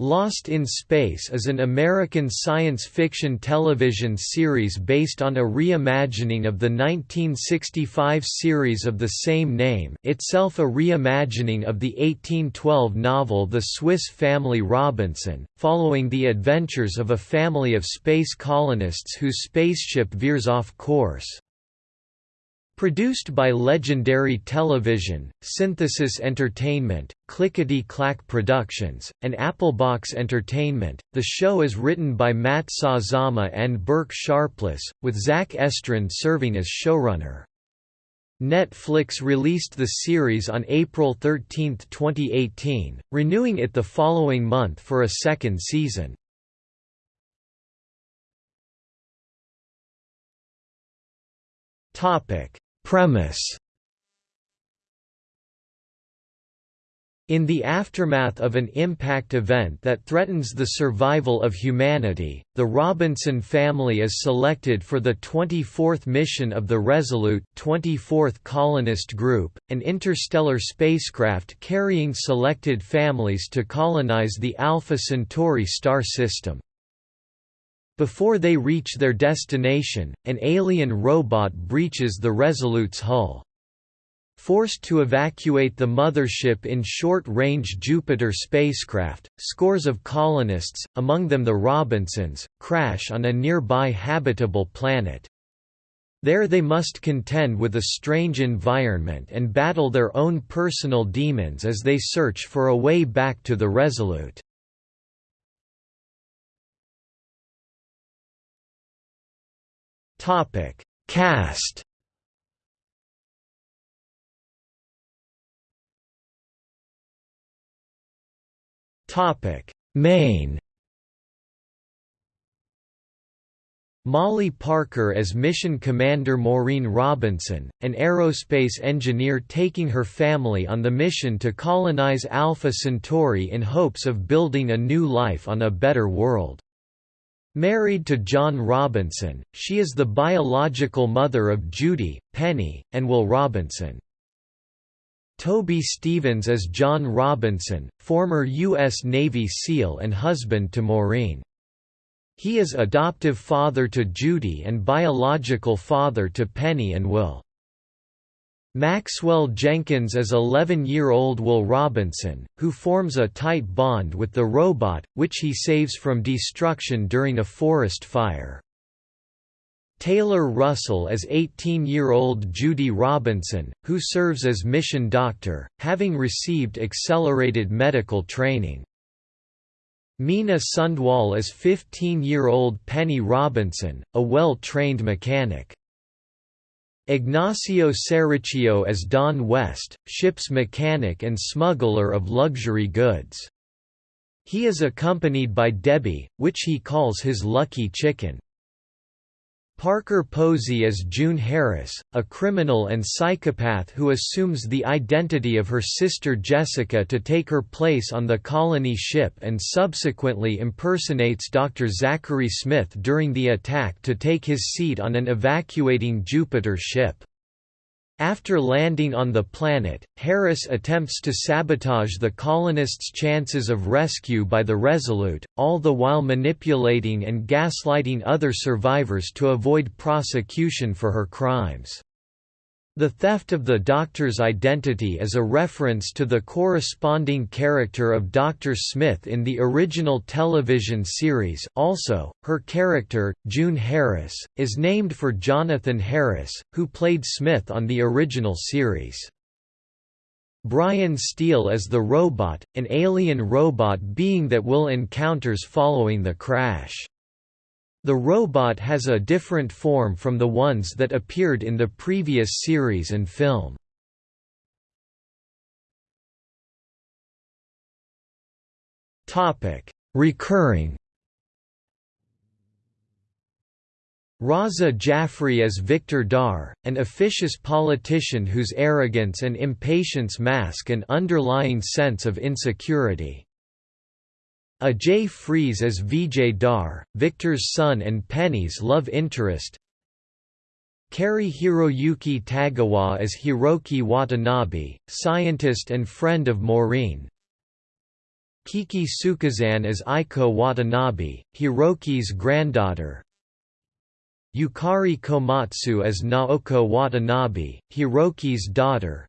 Lost in Space is an American science fiction television series based on a reimagining of the 1965 series of the same name itself a reimagining of the 1812 novel The Swiss Family Robinson, following the adventures of a family of space colonists whose spaceship veers off course. Produced by Legendary Television, Synthesis Entertainment, Clickety Clack Productions, and Applebox Entertainment, the show is written by Matt Sazama and Burke Sharpless, with Zach Estrin serving as showrunner. Netflix released the series on April 13, 2018, renewing it the following month for a second season. Topic Premise In the aftermath of an impact event that threatens the survival of humanity, the Robinson family is selected for the 24th mission of the Resolute 24th Colonist Group, an interstellar spacecraft carrying selected families to colonize the Alpha Centauri star system. Before they reach their destination, an alien robot breaches the Resolute's hull. Forced to evacuate the mothership in short-range Jupiter spacecraft, scores of colonists, among them the Robinsons, crash on a nearby habitable planet. There they must contend with a strange environment and battle their own personal demons as they search for a way back to the Resolute. Topic: Cast. Topic: Main. Molly Parker as Mission Commander Maureen Robinson, an aerospace engineer taking her family on the mission to colonize Alpha Centauri in hopes of building a new life on a better world. Married to John Robinson, she is the biological mother of Judy, Penny, and Will Robinson. Toby Stephens as John Robinson, former U.S. Navy SEAL and husband to Maureen. He is adoptive father to Judy and biological father to Penny and Will. Maxwell Jenkins as 11-year-old Will Robinson, who forms a tight bond with the robot, which he saves from destruction during a forest fire. Taylor Russell as 18-year-old Judy Robinson, who serves as mission doctor, having received accelerated medical training. Mina Sundwall as 15-year-old Penny Robinson, a well-trained mechanic. Ignacio Serricchio as Don West, ship's mechanic and smuggler of luxury goods. He is accompanied by Debbie, which he calls his lucky chicken. Parker Posey as June Harris, a criminal and psychopath who assumes the identity of her sister Jessica to take her place on the colony ship and subsequently impersonates Dr. Zachary Smith during the attack to take his seat on an evacuating Jupiter ship. After landing on the planet, Harris attempts to sabotage the colonists' chances of rescue by the Resolute, all the while manipulating and gaslighting other survivors to avoid prosecution for her crimes. The theft of the Doctor's identity is a reference to the corresponding character of Dr. Smith in the original television series also, her character, June Harris, is named for Jonathan Harris, who played Smith on the original series. Brian Steele as the robot, an alien robot being that Will encounters following the crash. The robot has a different form from the ones that appeared in the previous series and film. Recurring Raza Jaffrey as Victor Dar, an officious politician whose arrogance and impatience mask an underlying sense of insecurity. Ajay Friese as Vijay Dar, Victor's son and Penny's love interest. Cary Hiroyuki Tagawa as Hiroki Watanabe, scientist and friend of Maureen. Kiki Sukezane as Aiko Watanabe, Hiroki's granddaughter. Yukari Komatsu as Naoko Watanabe, Hiroki's daughter.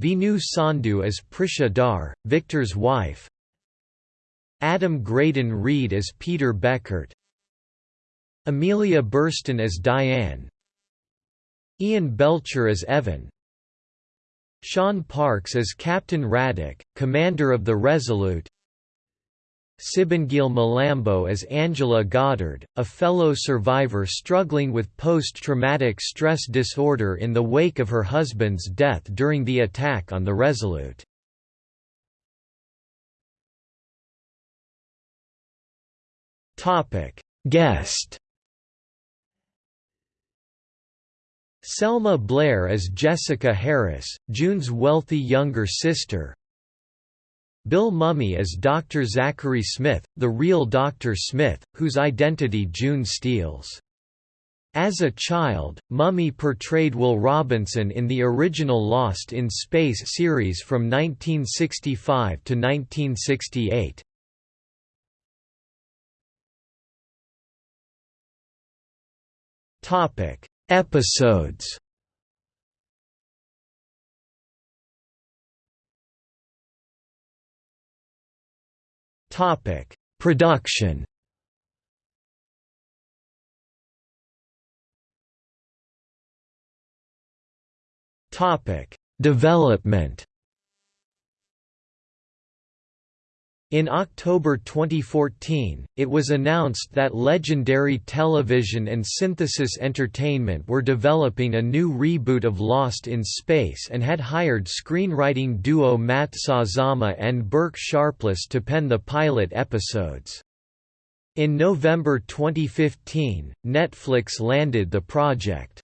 Veenu Sandhu as Prisha Dar, Victor's wife Adam Graydon Reed as Peter Beckert. Amelia Burstyn as Diane. Ian Belcher as Evan. Sean Parks as Captain Radek, commander of the Resolute. Sibongile Mlambo as Angela Goddard, a fellow survivor struggling with post-traumatic stress disorder in the wake of her husband's death during the attack on the Resolute. Guest Selma Blair as Jessica Harris, June's wealthy younger sister Bill Mumy as Dr. Zachary Smith, the real Dr. Smith, whose identity June steals. As a child, Mumy portrayed Will Robinson in the original Lost in Space series from 1965 to 1968. Topic: Episodes Topic: Production. Topic: Development. In October 2014, it was announced that Legendary Television and Synthesis Entertainment were developing a new reboot of Lost in Space and had hired screenwriting duo Matt Sazama and Burke Sharpless to pen the pilot episodes. In November 2015, Netflix landed the project.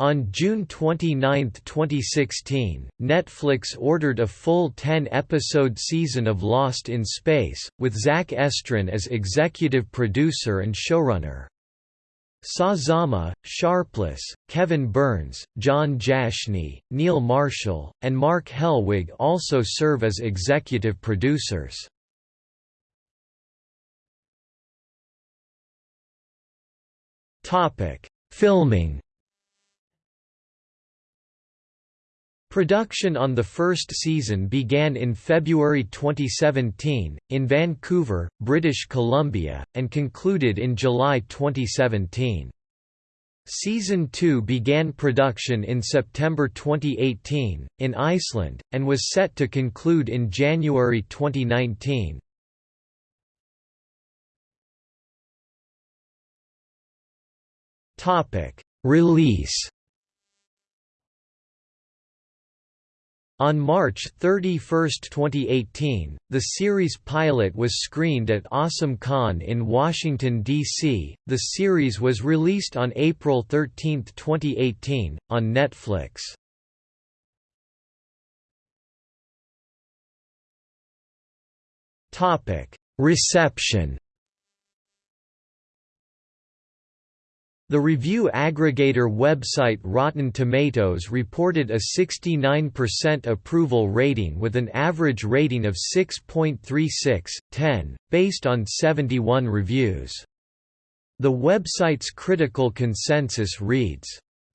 On June 29, 2016, Netflix ordered a full 10-episode season of Lost in Space, with Zach Estrin as executive producer and showrunner. Sazama, Sharpless, Kevin Burns, John Jashni, Neil Marshall, and Mark Helwig also serve as executive producers. Filming Production on the first season began in February 2017, in Vancouver, British Columbia, and concluded in July 2017. Season 2 began production in September 2018, in Iceland, and was set to conclude in January 2019. Release On March 31, 2018, the series pilot was screened at Awesome Con in Washington, D.C. The series was released on April 13, 2018, on Netflix. Reception The review aggregator website Rotten Tomatoes reported a 69% approval rating with an average rating of 6.36, 10, based on 71 reviews. The website's critical consensus reads,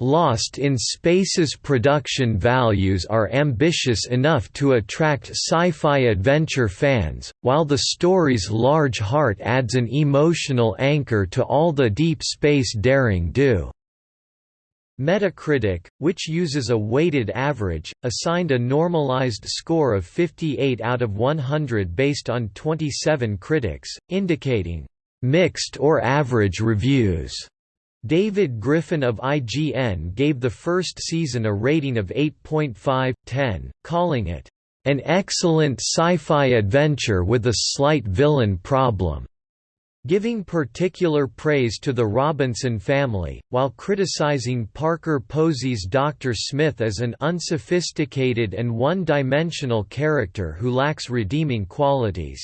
Lost in Space's production values are ambitious enough to attract sci-fi adventure fans, while the story's large heart adds an emotional anchor to all the deep space daring do. Metacritic, which uses a weighted average, assigned a normalized score of 58 out of 100 based on 27 critics, indicating mixed or average reviews. David Griffin of IGN gave the first season a rating of 8.5/10, calling it, "...an excellent sci-fi adventure with a slight villain problem." giving particular praise to the Robinson family, while criticizing Parker Posey's Dr. Smith as an unsophisticated and one-dimensional character who lacks redeeming qualities.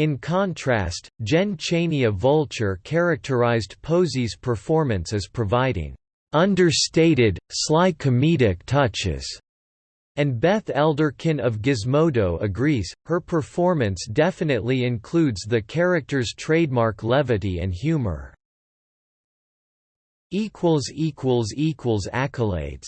In contrast, Jen Chaney of Vulture characterized Posey's performance as providing understated, sly comedic touches, And Beth Elderkin of Gizmodo agrees, her performance definitely includes the character's trademark levity and humor. Accolades